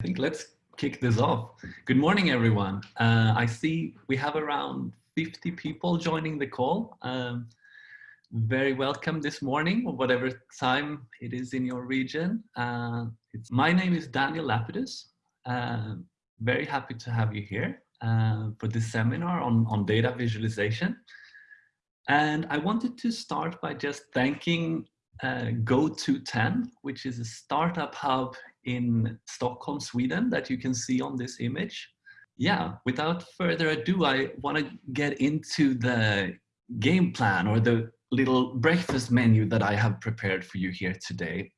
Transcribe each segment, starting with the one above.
I think let's kick this off. Good morning, everyone. Uh, I see we have around 50 people joining the call. Um, very welcome this morning, or whatever time it is in your region. Uh, my name is Daniel Lapidus. Uh, very happy to have you here uh, for this seminar on, on data visualization. And I wanted to start by just thanking uh, GoTo10, which is a startup hub in Stockholm, Sweden that you can see on this image. Yeah, without further ado, I want to get into the game plan or the little breakfast menu that I have prepared for you here today.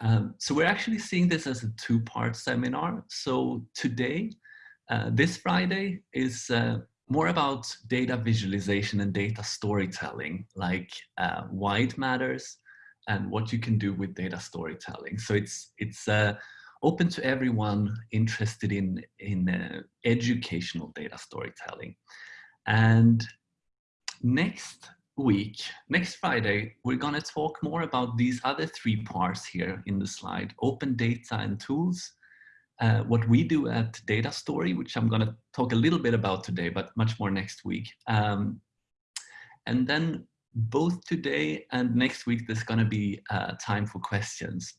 Um, so we're actually seeing this as a two-part seminar. So today, uh, this Friday is uh, more about data visualization and data storytelling, like uh, why it matters, and what you can do with data storytelling. So it's, it's uh, open to everyone interested in, in uh, educational data storytelling. And next week, next Friday, we're going to talk more about these other three parts here in the slide, open data and tools, uh, what we do at Data Story, which I'm going to talk a little bit about today, but much more next week. Um, and then both today and next week, there's going to be uh, time for questions.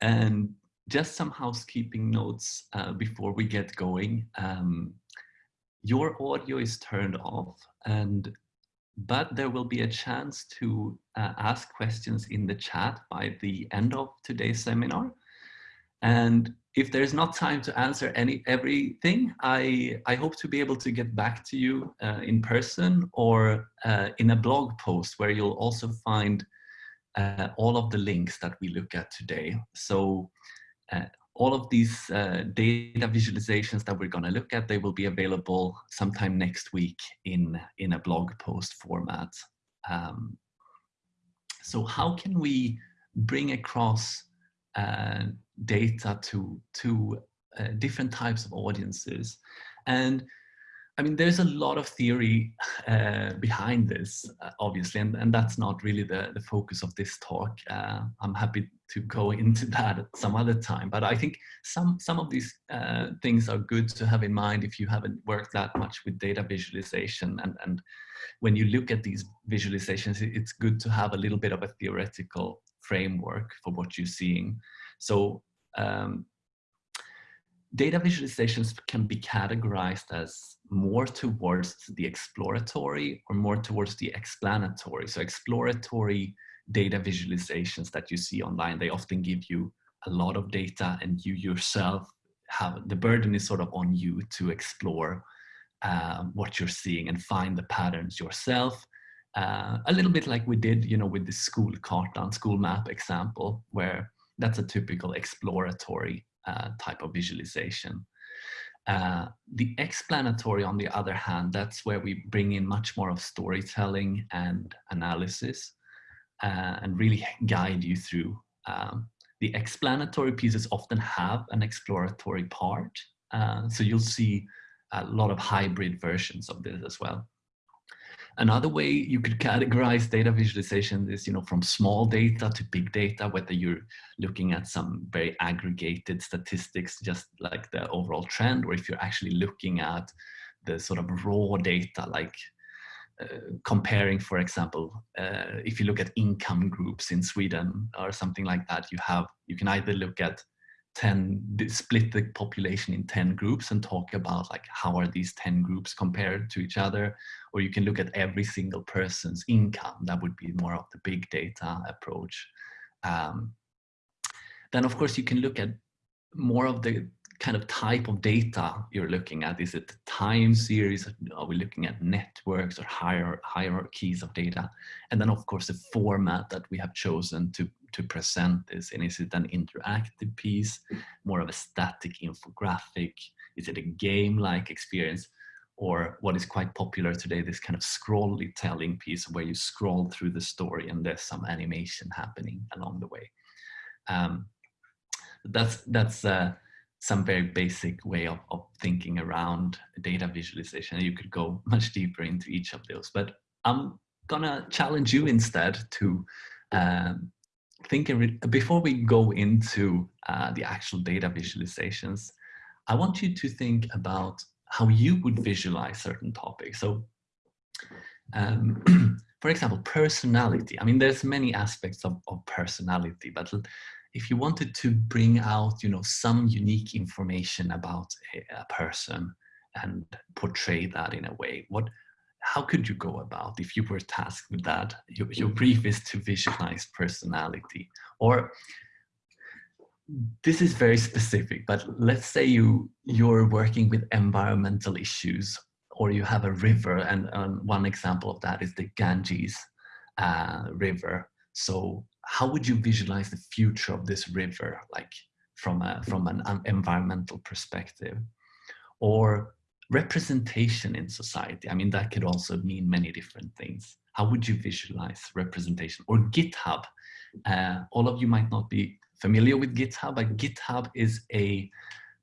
And just some housekeeping notes uh, before we get going. Um, your audio is turned off, and but there will be a chance to uh, ask questions in the chat by the end of today's seminar. And if there's not time to answer any everything, I, I hope to be able to get back to you uh, in person or uh, in a blog post where you'll also find uh, all of the links that we look at today. So uh, all of these uh, data visualizations that we're going to look at, they will be available sometime next week in, in a blog post format. Um, so how can we bring across uh, data to, to uh, different types of audiences. And I mean, there's a lot of theory uh, behind this, uh, obviously, and, and that's not really the, the focus of this talk. Uh, I'm happy to go into that at some other time, but I think some, some of these uh, things are good to have in mind if you haven't worked that much with data visualization. And, and when you look at these visualizations, it's good to have a little bit of a theoretical framework for what you're seeing. So um, data visualizations can be categorized as more towards the exploratory or more towards the explanatory. So exploratory data visualizations that you see online, they often give you a lot of data and you yourself have, the burden is sort of on you to explore um, what you're seeing and find the patterns yourself. Uh, a little bit like we did, you know, with the school kartan, school map example, where that's a typical exploratory uh, type of visualization. Uh, the explanatory, on the other hand, that's where we bring in much more of storytelling and analysis uh, and really guide you through. Um, the explanatory pieces often have an exploratory part. Uh, so you'll see a lot of hybrid versions of this as well. Another way you could categorize data visualization is, you know, from small data to big data, whether you're looking at some very aggregated statistics, just like the overall trend, or if you're actually looking at the sort of raw data, like uh, comparing, for example, uh, if you look at income groups in Sweden or something like that, you have, you can either look at 10 split the population in 10 groups and talk about like how are these 10 groups compared to each other or you can look at every single person's income. That would be more of the big data approach. Um, then of course you can look at more of the kind of type of data you're looking at is it time series are we looking at networks or higher hierarchies of data and then of course the format that we have chosen to to present this? And is it an interactive piece, more of a static infographic? Is it a game-like experience? Or what is quite popular today, this kind of scrolly telling piece where you scroll through the story and there's some animation happening along the way. Um, that's that's uh, some very basic way of, of thinking around data visualization. You could go much deeper into each of those, but I'm gonna challenge you instead to um, think before we go into uh, the actual data visualizations, I want you to think about how you would visualize certain topics. So, um, for example, personality. I mean, there's many aspects of, of personality, but if you wanted to bring out, you know, some unique information about a, a person and portray that in a way, what how could you go about if you were tasked with that? Your, your brief is to visualize personality or this is very specific, but let's say you, you're working with environmental issues or you have a river and, and one example of that is the Ganges uh, river. So how would you visualize the future of this river, like from, a, from an environmental perspective? Or representation in society. I mean, that could also mean many different things. How would you visualize representation? Or GitHub. Uh, all of you might not be familiar with GitHub, but GitHub is a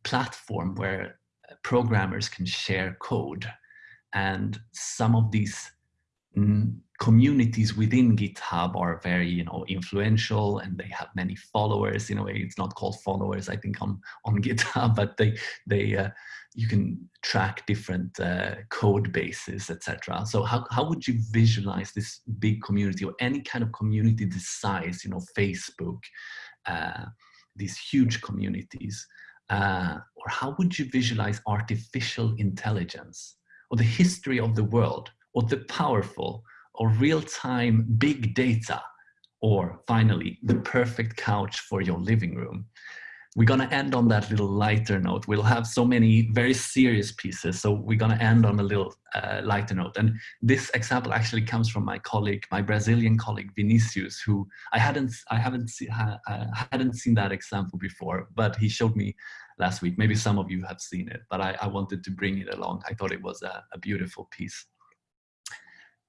platform where programmers can share code. And some of these mm, communities within GitHub are very, you know, influential and they have many followers. In a way, it's not called followers, I think, on on GitHub, but they they uh, you can track different uh, code bases, etc. So how how would you visualize this big community or any kind of community this size? You know, Facebook, uh, these huge communities. Uh, or how would you visualize artificial intelligence or the history of the world or the powerful or real-time big data, or finally, the perfect couch for your living room. We're gonna end on that little lighter note. We'll have so many very serious pieces, so we're gonna end on a little uh, lighter note. And this example actually comes from my colleague, my Brazilian colleague Vinicius, who I hadn't, I haven't see, uh, hadn't seen that example before, but he showed me last week. Maybe some of you have seen it, but I, I wanted to bring it along. I thought it was a, a beautiful piece.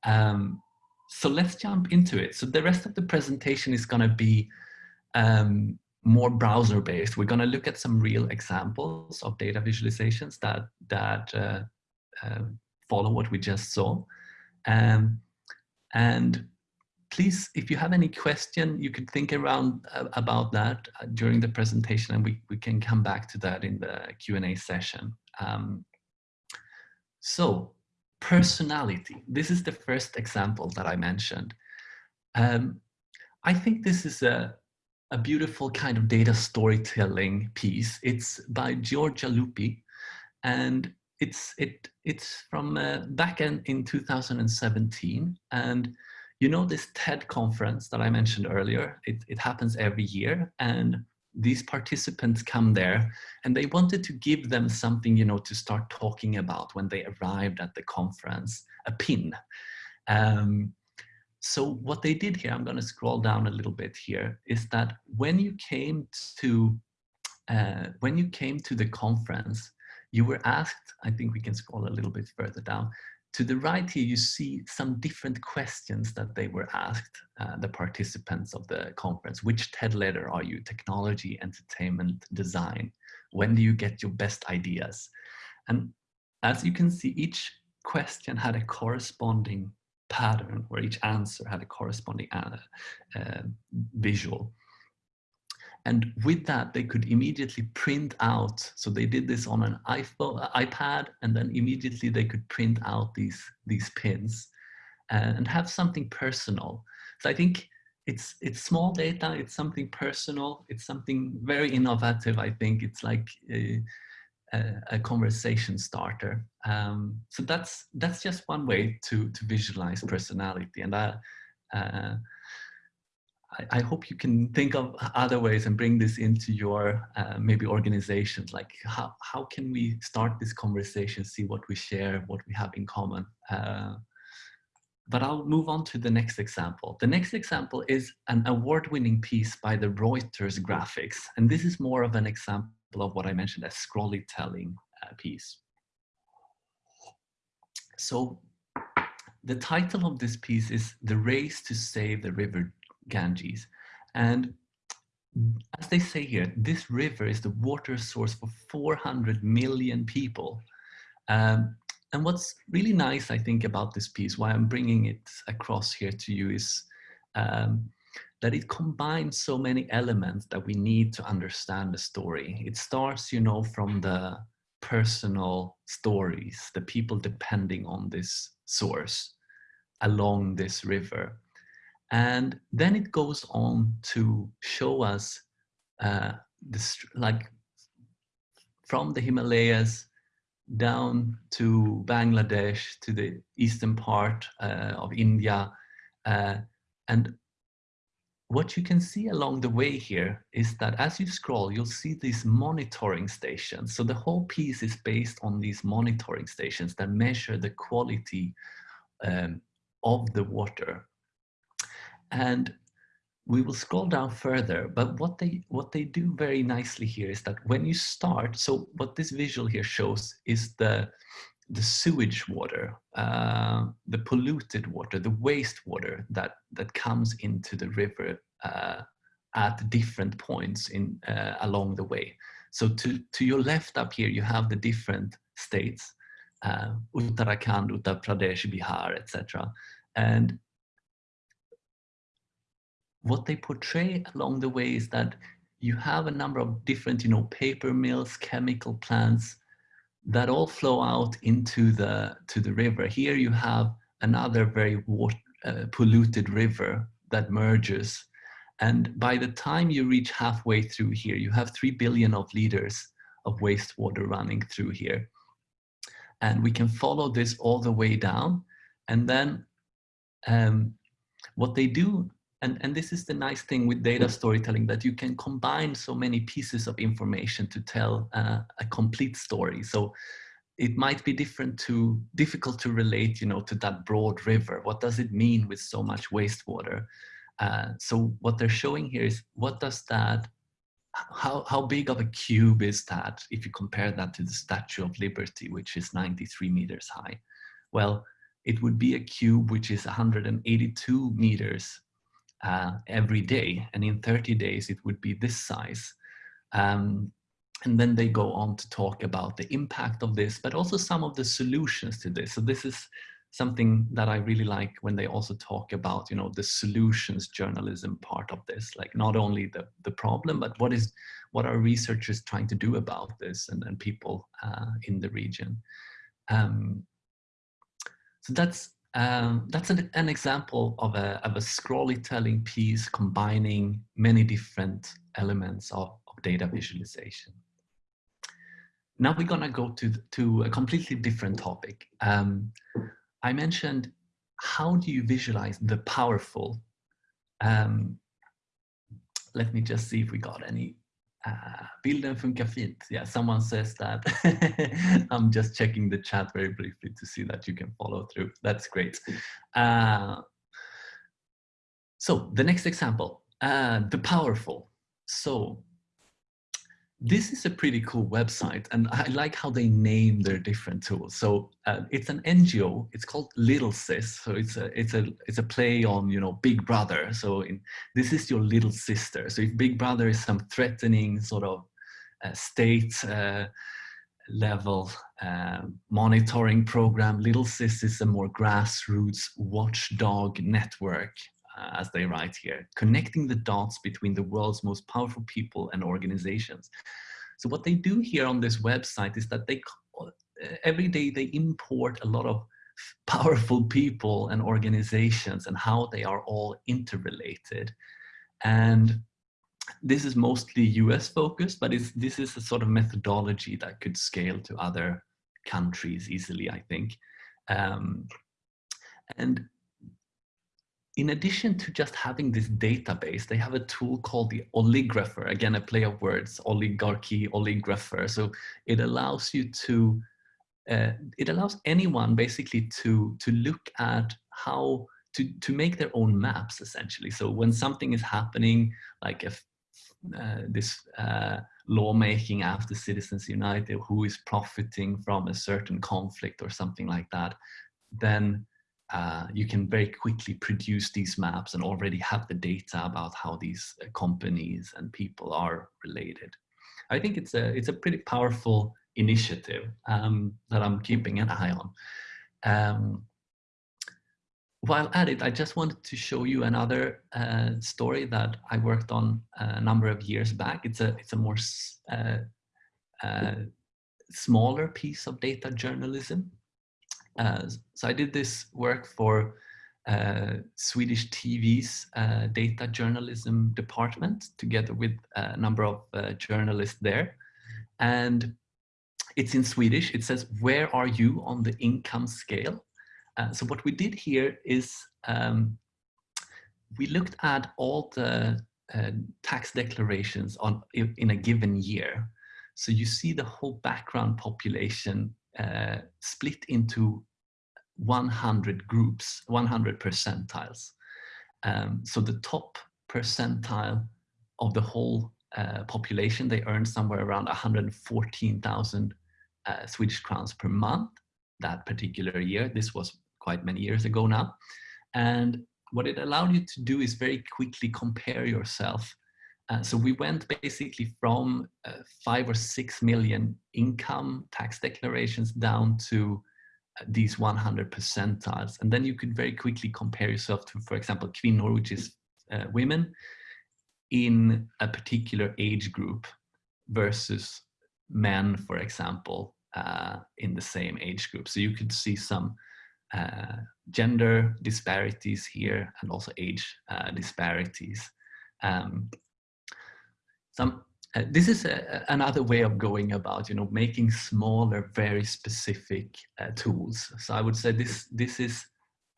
Um, so let's jump into it. So the rest of the presentation is going to be um, more browser based. We're going to look at some real examples of data visualizations that that uh, uh, follow what we just saw. Um, and please, if you have any question, you could think around uh, about that uh, during the presentation and we, we can come back to that in the Q&A session. Um, so personality. This is the first example that I mentioned. Um, I think this is a, a beautiful kind of data storytelling piece. It's by Giorgia Lupi and it's, it, it's from uh, back in, in 2017. And you know this TED conference that I mentioned earlier, it, it happens every year. And these participants come there and they wanted to give them something, you know, to start talking about when they arrived at the conference, a pin. Um, so what they did here, I'm going to scroll down a little bit here, is that when you came to uh, when you came to the conference, you were asked, I think we can scroll a little bit further down, to the right here, you see some different questions that they were asked, uh, the participants of the conference. Which TED letter are you? Technology, entertainment, design. When do you get your best ideas? And as you can see, each question had a corresponding pattern where each answer had a corresponding uh, uh, visual. And with that, they could immediately print out. So they did this on an iPhone, iPad, and then immediately they could print out these, these pins and have something personal. So I think it's, it's small data, it's something personal, it's something very innovative, I think. It's like a, a, a conversation starter. Um, so that's, that's just one way to, to visualize personality. And I, uh, I, hope you can think of other ways and bring this into your uh, maybe organizations. Like how, how can we start this conversation, see what we share, what we have in common. Uh, but I'll move on to the next example. The next example is an award-winning piece by the Reuters graphics. And this is more of an example of what I mentioned as scrolly telling uh, piece. So the title of this piece is The Race to Save the River Ganges. And as they say here, this river is the water source for 400 million people. Um, and what's really nice, I think, about this piece, why I'm bringing it across here to you is um, that it combines so many elements that we need to understand the story. It starts, you know, from the personal stories, the people depending on this source along this river. And then it goes on to show us uh, this, like from the Himalayas down to Bangladesh, to the eastern part uh, of India. Uh, and what you can see along the way here is that as you scroll, you'll see these monitoring stations. So the whole piece is based on these monitoring stations that measure the quality um, of the water. And we will scroll down further, but what they what they do very nicely here is that when you start, so what this visual here shows is the the sewage water, uh, the polluted water, the wastewater that that comes into the river uh, at different points in uh, along the way. So to to your left up here, you have the different states, uh, Uttarakhand, Uttar Pradesh, Bihar, etc. And what they portray along the way is that you have a number of different, you know, paper mills, chemical plants that all flow out into the to the river. Here you have another very water, uh, polluted river that merges. And by the time you reach halfway through here, you have 3 billion of liters of wastewater running through here. And we can follow this all the way down. And then um, what they do and, and this is the nice thing with data storytelling that you can combine so many pieces of information to tell uh, a complete story. So it might be different to difficult to relate, you know, to that broad river. What does it mean with so much wastewater? Uh, so what they're showing here is what does that, how, how big of a cube is that if you compare that to the Statue of Liberty, which is 93 meters high? Well, it would be a cube which is 182 meters uh, every day. And in 30 days, it would be this size. Um, and then they go on to talk about the impact of this, but also some of the solutions to this. So this is something that I really like when they also talk about, you know, the solutions journalism part of this, like not only the, the problem, but what is, what are researchers trying to do about this and, and people uh, in the region. Um, so that's um, that's an, an, example of a, of a piece combining many different elements of, of data visualization. Now we're gonna go to, to a completely different topic. Um, I mentioned how do you visualize the powerful? Um, let me just see if we got any uh, bilden funkar fint. Yeah, someone says that. I'm just checking the chat very briefly to see that you can follow through. That's great. Uh, so the next example, uh, the powerful. So this is a pretty cool website and I like how they name their different tools. So uh, it's an NGO, it's called Little Sis. So it's a, it's a, it's a play on, you know, Big Brother. So in, this is your little sister. So if Big Brother is some threatening sort of uh, state uh, level uh, monitoring program, Little Sis is a more grassroots watchdog network as they write here, connecting the dots between the world's most powerful people and organizations. So what they do here on this website is that they uh, every day they import a lot of powerful people and organizations and how they are all interrelated. And this is mostly US focused, but it's, this is a sort of methodology that could scale to other countries easily, I think. Um, and in addition to just having this database, they have a tool called the oligrapher. Again, a play of words, oligarchy, oligrapher. So it allows you to, uh, it allows anyone basically to, to look at how, to, to make their own maps essentially. So when something is happening, like if uh, this uh, lawmaking after Citizens United, who is profiting from a certain conflict or something like that, then uh, you can very quickly produce these maps and already have the data about how these uh, companies and people are related. I think it's a, it's a pretty powerful initiative um, that I'm keeping an eye on. Um, while at it, I just wanted to show you another uh, story that I worked on a number of years back. It's a, it's a more uh, uh, smaller piece of data journalism. Uh, so I did this work for uh, Swedish TV's uh, data journalism department together with a number of journalists there. And it's in Swedish. It says, where are you on the income scale? Uh, so what we did here is um, we looked at all the uh, tax declarations on in a given year. So you see the whole background population uh, split into 100 groups, 100 percentiles. Um, so the top percentile of the whole uh, population, they earn somewhere around 114,000 uh, Swedish crowns per month that particular year. This was quite many years ago now. And what it allowed you to do is very quickly compare yourself. Uh, so we went basically from uh, five or six million income tax declarations down to uh, these 100 percentiles. And then you could very quickly compare yourself to, for example, kvinnor, which is uh, women, in a particular age group versus men, for example, in the same age group. So you could see some gender disparities here and also age disparities. Um, some, uh, this is a, another way of going about, you know, making smaller, very specific uh, tools. So I would say this, this is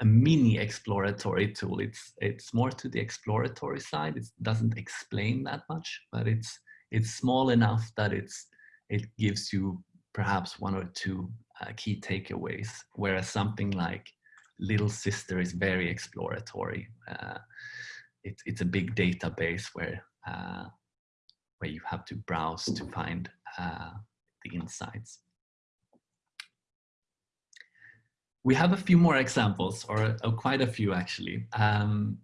a mini exploratory tool. It's, it's more to the exploratory side. It doesn't explain that much, but it's, it's small enough that it's, it gives you perhaps one or two uh, key takeaways, whereas something like Little Sister is very exploratory. Uh, it, it's a big database where, uh, where you have to browse to find uh, the insights. We have a few more examples, or, quite a few actually. Um,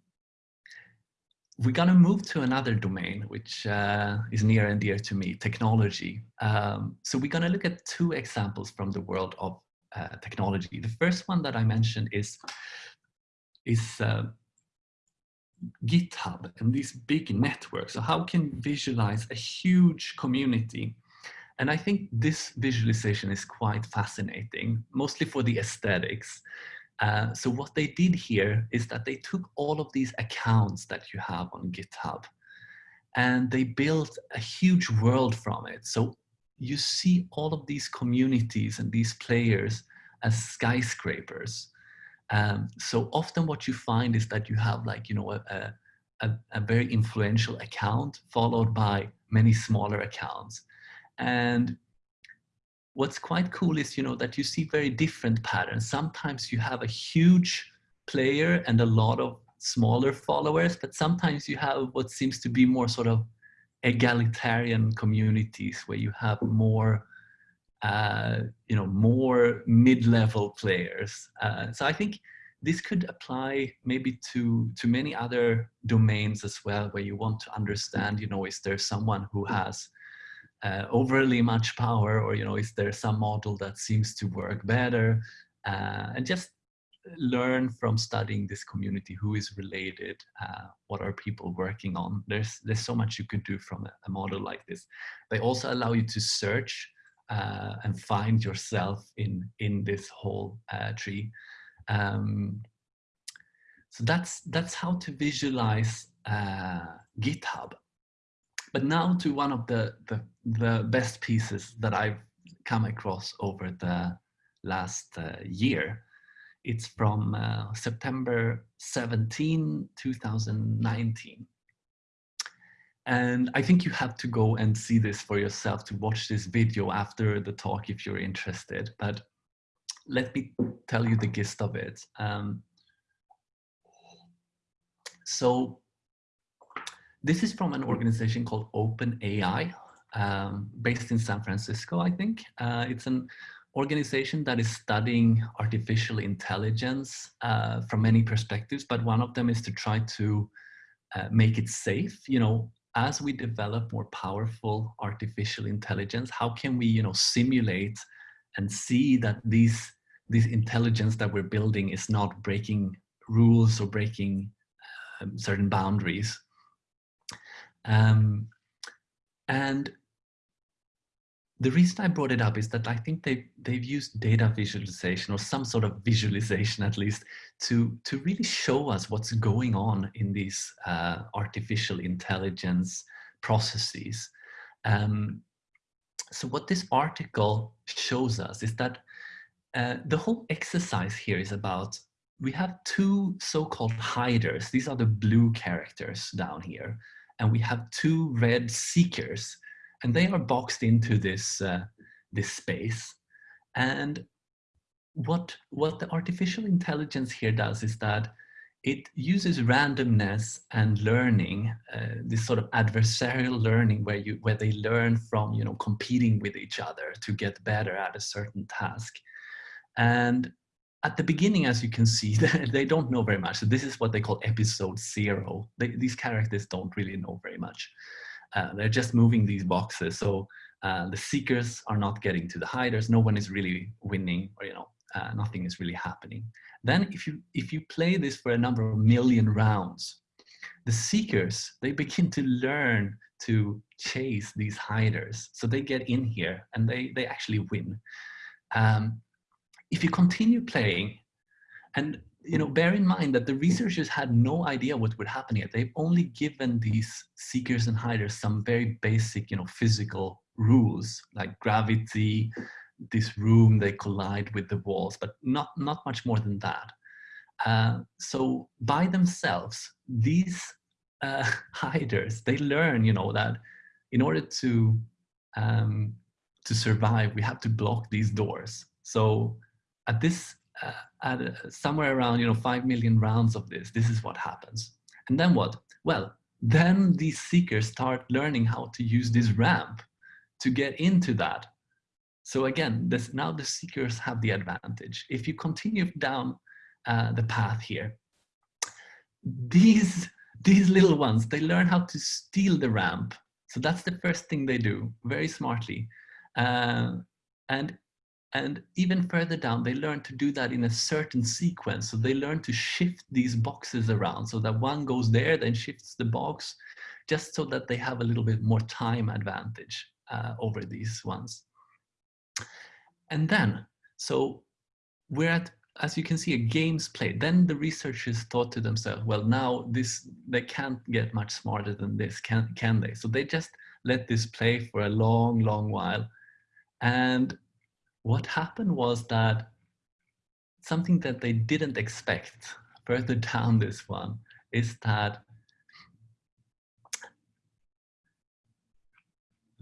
we're going to move to another domain, which uh, is near and dear to me, technology. Um, so we're going to look at two examples from the world of uh, technology. The first one that I mentioned is, is uh, GitHub and these big networks. So how can you visualize a huge community? And I think this visualization is quite fascinating, mostly for the aesthetics. Uh, so what they did here is that they took all of these accounts that you have on GitHub and they built a huge world from it. So you see all of these communities and these players as skyscrapers. Um, so often what you find is that you have like, you know, a, a, a very influential account followed by many smaller accounts. And what's quite cool is, you know, that you see very different patterns. Sometimes you have a huge player and a lot of smaller followers, but sometimes you have what seems to be more sort of egalitarian communities where you have more, uh, you know, more mid-level players. Uh, so I think this could apply maybe to to many other domains as well, where you want to understand, you know, is there someone who has uh, overly much power or you know is there some model that seems to work better? Uh, and just learn from studying this community who is related uh, what are people working on? There's there's so much you could do from a, a model like this. They also allow you to search uh, and find yourself in in this whole uh, tree um, so that's that's how to visualize uh, github but now to one of the, the, the best pieces that I've come across over the last uh, year. It's from uh, September 17, 2019. And I think you have to go and see this for yourself to watch this video after the talk if you're interested. But let me tell you the gist of it. Um, so this is from an organization called OpenAI, um, based in San Francisco, I think. Uh, it's an organization that is studying artificial intelligence uh, from many perspectives, but one of them is to try to uh, make it safe. You know, as we develop more powerful artificial intelligence, how can we, you know, simulate and see that these this intelligence that we're building is not breaking rules or breaking um, certain boundaries. Um, and the reason I brought it up is that I think they've, they've used data visualization or some sort of visualization at least to, to really show us what's going on in these uh, artificial intelligence processes. Um, so what this article shows us is that uh, the whole exercise here is about, we have two so-called hiders. These are the blue characters down here. And we have two red seekers and they are boxed into this uh, this space. And what what the artificial intelligence here does is that it uses randomness and learning uh, this sort of adversarial learning where you where they learn from you know competing with each other to get better at a certain task. And at the beginning as you can see they don't know very much. So this is what they call episode zero. They, these characters don't really know very much uh, they're just moving these boxes. So uh, the seekers are not getting to the hiders. No one is really winning or, you know, uh, nothing is really happening. Then if you, if you play this for a number of million rounds, the seekers, they begin to learn to chase these hiders. So they get in here and they, they actually win. Um, if you continue playing, and you know, bear in mind that the researchers had no idea what would happen here. They've only given these seekers and hiders some very basic, you know, physical rules like gravity, this room, they collide with the walls, but not, not much more than that. Uh, so by themselves, these uh, hiders, they learn, you know, that in order to, um, to survive, we have to block these doors. So at this uh, at uh, somewhere around you know five million rounds of this this is what happens. And then what? Well then these seekers start learning how to use this ramp to get into that. So again this now the seekers have the advantage. If you continue down uh, the path here these these little ones they learn how to steal the ramp. So that's the first thing they do very smartly. Uh, and and even further down, they learn to do that in a certain sequence. So they learn to shift these boxes around so that one goes there, then shifts the box, just so that they have a little bit more time advantage uh, over these ones. And then, so we're at, as you can see, a games played. Then the researchers thought to themselves, well, now this they can't get much smarter than this, can, can they? So they just let this play for a long, long while. And what happened was that something that they didn't expect further down this one is that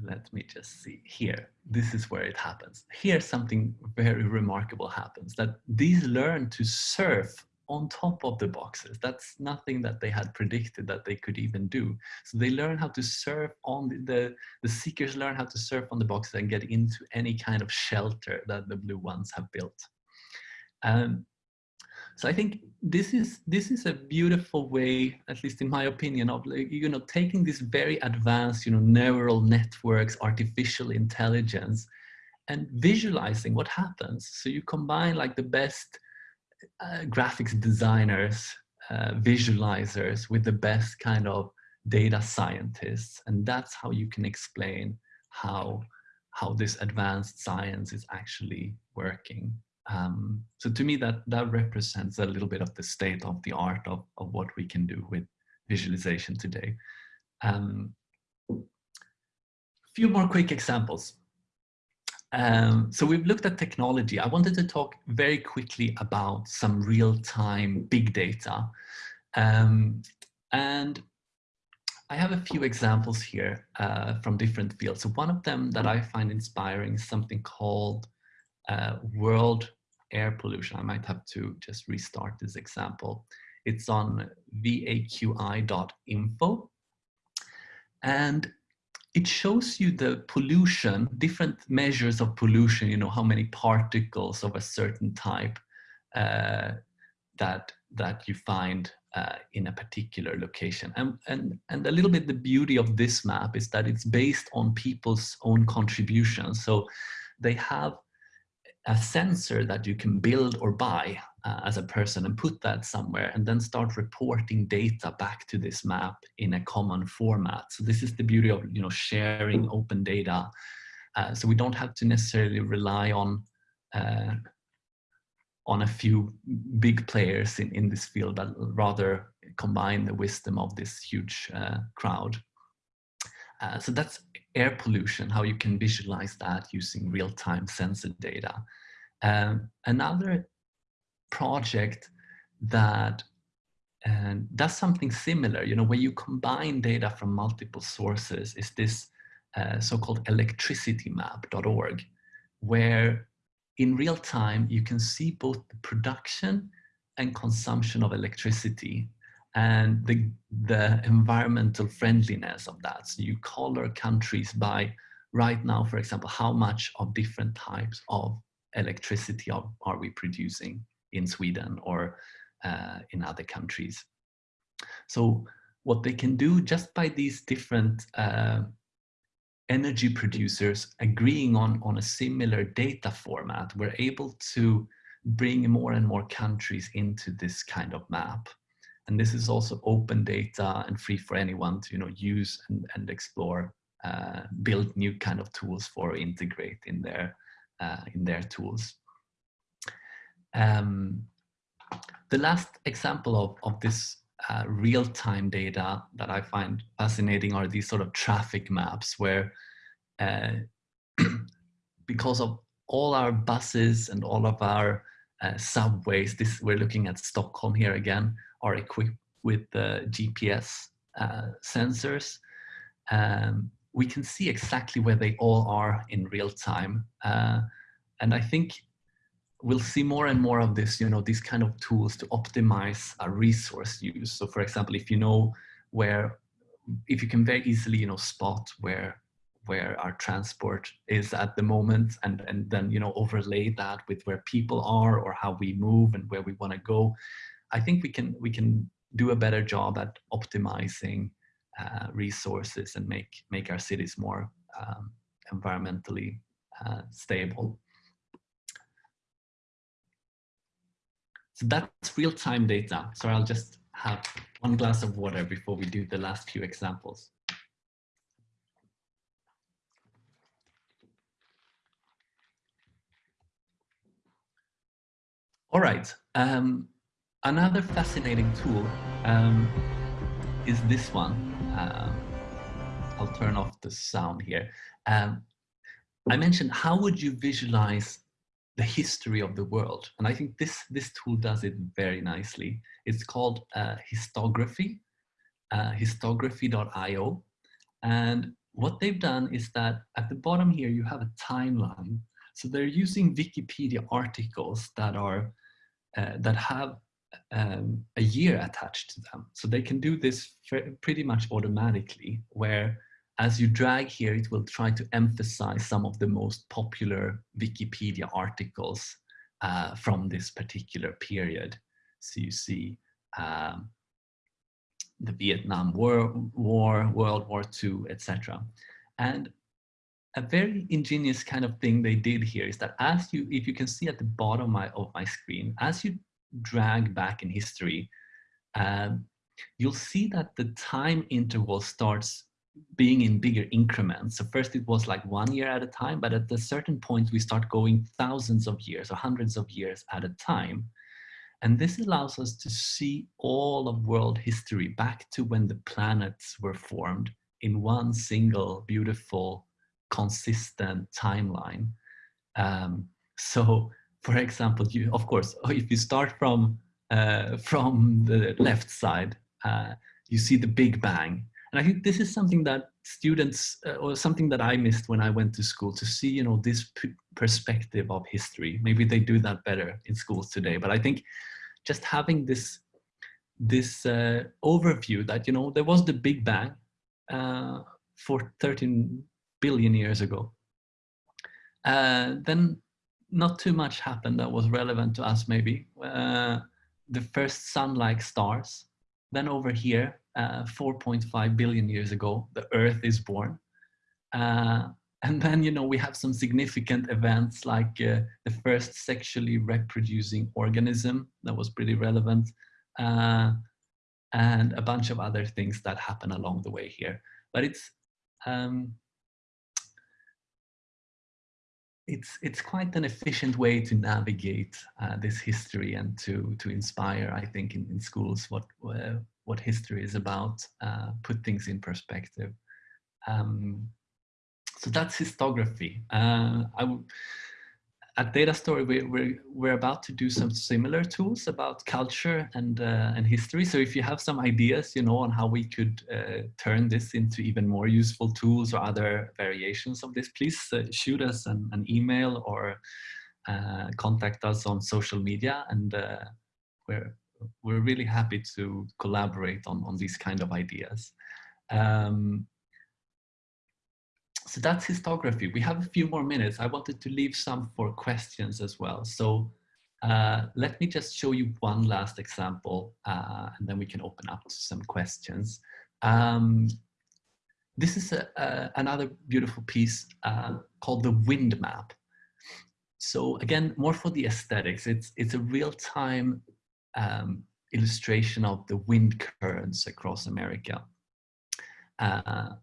let me just see here. This is where it happens. Here something very remarkable happens that these learn to surf on top of the boxes. That's nothing that they had predicted that they could even do. So they learn how to surf on the, the, the seekers learn how to surf on the boxes and get into any kind of shelter that the blue ones have built. Um, so I think this is this is a beautiful way, at least in my opinion, of you know taking this very advanced you know neural networks, artificial intelligence, and visualizing what happens. So you combine like the best uh, graphics designers, uh, visualizers with the best kind of data scientists. And that's how you can explain how, how this advanced science is actually working. Um, so to me, that, that represents a little bit of the state of the art of, of what we can do with visualization today. Um, few more quick examples. Um, so we've looked at technology. I wanted to talk very quickly about some real-time big data. Um, and I have a few examples here uh, from different fields. So one of them that I find inspiring is something called uh, world air pollution. I might have to just restart this example. It's on waqi.info. And it shows you the pollution, different measures of pollution, you know, how many particles of a certain type uh, that, that you find uh, in a particular location. And, and, and a little bit the beauty of this map is that it's based on people's own contributions. So they have a sensor that you can build or buy uh, as a person and put that somewhere and then start reporting data back to this map in a common format. So this is the beauty of you know sharing open data. Uh, so we don't have to necessarily rely on uh, on a few big players in, in this field, but rather combine the wisdom of this huge uh, crowd. Uh, so that's air pollution, how you can visualize that using real-time sensor data. Um, another project that uh, does something similar, you know, where you combine data from multiple sources is this uh, so-called electricitymap.org, where in real time you can see both the production and consumption of electricity and the, the environmental friendliness of that. So you color countries by right now, for example, how much of different types of electricity are, are we producing in Sweden or uh, in other countries. So what they can do just by these different uh, energy producers agreeing on, on a similar data format, we're able to bring more and more countries into this kind of map. And this is also open data and free for anyone to you know, use and, and explore, uh, build new kind of tools for integrate in their, uh, in their tools. Um, the last example of, of this uh, real-time data that I find fascinating are these sort of traffic maps where uh, because of all our buses and all of our uh, subways, this we're looking at Stockholm here again, are equipped with GPS uh, sensors. Um, we can see exactly where they all are in real time. Uh, and I think we'll see more and more of this, you know, these kind of tools to optimize our resource use. So for example, if you know where, if you can very easily, you know, spot where where our transport is at the moment and, and then, you know, overlay that with where people are or how we move and where we want to go. I think we can, we can do a better job at optimizing uh, resources and make, make our cities more um, environmentally uh, stable. So that's real-time data. So I'll just have one glass of water before we do the last few examples. All right. Um, another fascinating tool um, is this one. Um, I'll turn off the sound here. Um, I mentioned how would you visualize the history of the world? And I think this, this tool does it very nicely. It's called uh, Histography, uh, histography.io. And what they've done is that at the bottom here, you have a timeline. So they're using Wikipedia articles that are uh, that have um, a year attached to them. So they can do this pretty much automatically where as you drag here, it will try to emphasize some of the most popular Wikipedia articles uh, from this particular period. So you see um, the Vietnam War, War, World War II, etc. And a very ingenious kind of thing they did here is that as you, if you can see at the bottom my, of my screen, as you drag back in history, um, you'll see that the time interval starts being in bigger increments. So first it was like one year at a time, but at a certain point we start going thousands of years or hundreds of years at a time. And this allows us to see all of world history back to when the planets were formed in one single beautiful consistent timeline. Um, so, for example, you of course, if you start from uh, from the left side, uh, you see the Big Bang, and I think this is something that students uh, or something that I missed when I went to school to see, you know, this perspective of history. Maybe they do that better in schools today, but I think just having this this uh, overview that you know there was the Big Bang uh, for 13 billion years ago. Uh, then not too much happened that was relevant to us maybe. Uh, the first sun-like stars. Then over here, uh, 4.5 billion years ago, the Earth is born. Uh, and then, you know, we have some significant events like uh, the first sexually reproducing organism that was pretty relevant. Uh, and a bunch of other things that happen along the way here. But it's um, it's it's quite an efficient way to navigate uh, this history and to to inspire, I think, in, in schools what uh, what history is about, uh, put things in perspective. Um, so that's histography. Uh, I at Data Story, we, we're, we're about to do some similar tools about culture and, uh, and history. So if you have some ideas, you know, on how we could uh, turn this into even more useful tools or other variations of this, please uh, shoot us an, an email or uh, contact us on social media. And uh, we're, we're really happy to collaborate on, on these kind of ideas. Um, so that's histography. We have a few more minutes. I wanted to leave some for questions as well. So uh, let me just show you one last example uh, and then we can open up to some questions. Um, this is a, a, another beautiful piece uh, called the wind map. So again, more for the aesthetics. It's, it's a real-time um, illustration of the wind currents across America. Uh,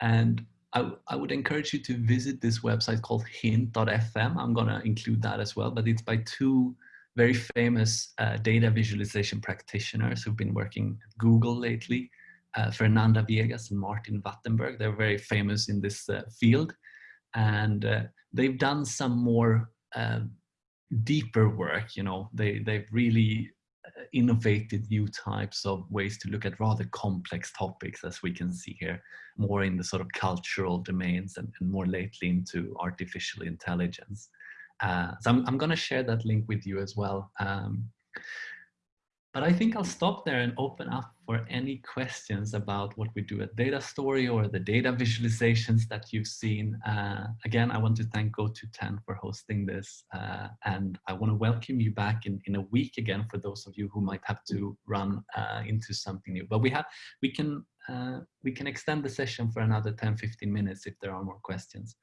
and I, I would encourage you to visit this website called hint.fm. I'm going to include that as well, but it's by two very famous uh, data visualization practitioners who've been working at Google lately, uh, Fernanda Viegas and Martin Wattenberg. They're very famous in this uh, field. And uh, they've done some more um, deeper work, you know, they, they've really innovated new types of ways to look at rather complex topics, as we can see here, more in the sort of cultural domains and, and more lately into artificial intelligence. Uh, so I'm, I'm going to share that link with you as well. Um, but I think I'll stop there and open up for any questions about what we do at Data Story or the data visualizations that you've seen. Uh, again, I want to thank GoTo10 for hosting this. Uh, and I want to welcome you back in, in a week again for those of you who might have to run uh, into something new. But we have we can uh, we can extend the session for another 10, 15 minutes if there are more questions.